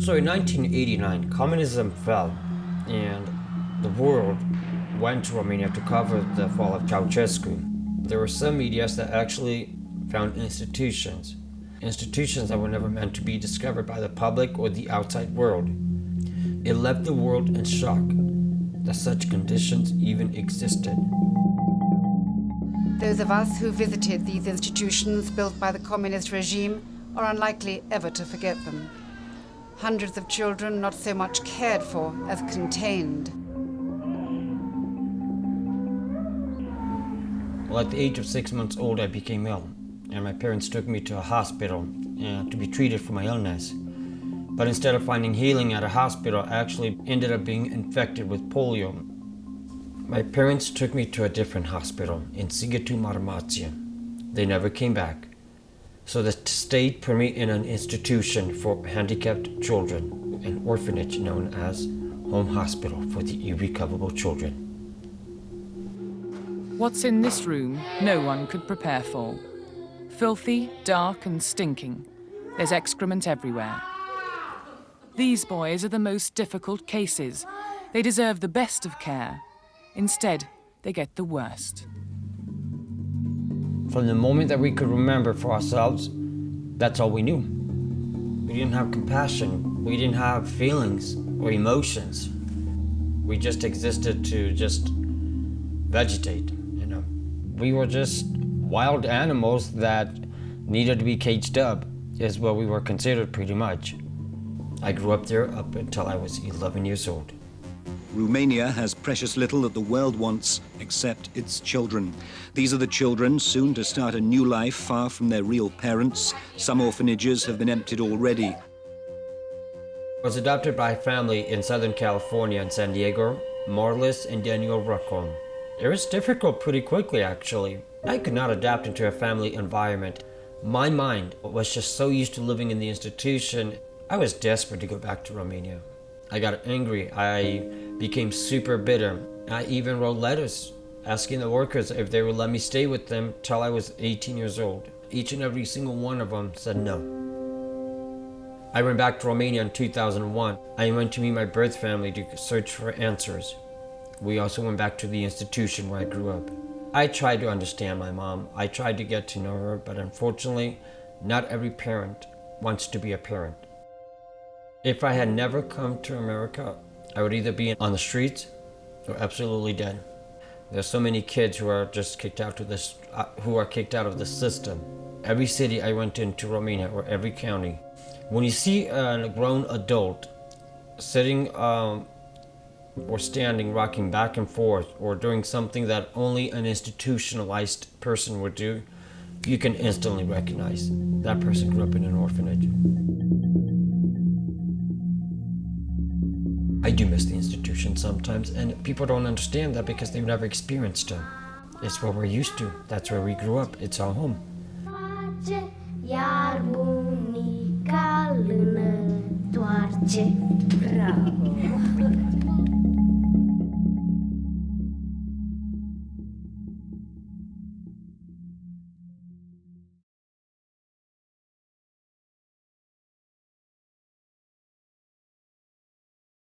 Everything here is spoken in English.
So in 1989, communism fell and the world went to Romania to cover the fall of Ceausescu. There were some medias that actually found institutions, institutions that were never meant to be discovered by the public or the outside world. It left the world in shock that such conditions even existed. Those of us who visited these institutions built by the communist regime are unlikely ever to forget them. Hundreds of children not so much cared for as contained. Well, at the age of six months old, I became ill, and my parents took me to a hospital uh, to be treated for my illness. But instead of finding healing at a hospital, I actually ended up being infected with polio. My parents took me to a different hospital in Sighetu Marmația. They never came back. So the state me in an institution for handicapped children, an orphanage known as Home Hospital for the Irrecoverable Children. What's in this room, no one could prepare for. Filthy, dark and stinking. There's excrement everywhere. These boys are the most difficult cases. They deserve the best of care. Instead, they get the worst. From the moment that we could remember for ourselves, that's all we knew. We didn't have compassion. We didn't have feelings or emotions. We just existed to just vegetate, you know. We were just wild animals that needed to be caged up, is what we were considered pretty much. I grew up there up until I was 11 years old. Romania has precious little that the world wants except its children. These are the children soon to start a new life far from their real parents. Some orphanages have been emptied already. I was adopted by a family in Southern California in San Diego, Marlis and Daniel Racon. It was difficult pretty quickly actually. I could not adapt into a family environment. My mind was just so used to living in the institution I was desperate to go back to Romania. I got angry. I became super bitter. I even wrote letters asking the workers if they would let me stay with them till I was 18 years old. Each and every single one of them said no. I went back to Romania in 2001. I went to meet my birth family to search for answers. We also went back to the institution where I grew up. I tried to understand my mom. I tried to get to know her, but unfortunately, not every parent wants to be a parent. If I had never come to America, I would either be on the streets or absolutely dead. There's so many kids who are just kicked out of this, uh, who are kicked out of the system. Every city I went into Romania or every county, when you see a grown adult sitting um, or standing, rocking back and forth, or doing something that only an institutionalized person would do, you can instantly recognize that person grew up in an orphanage. I do miss the institution sometimes, and people don't understand that because they've never experienced it. It's what we're used to. That's where we grew up. It's our home. Bravo!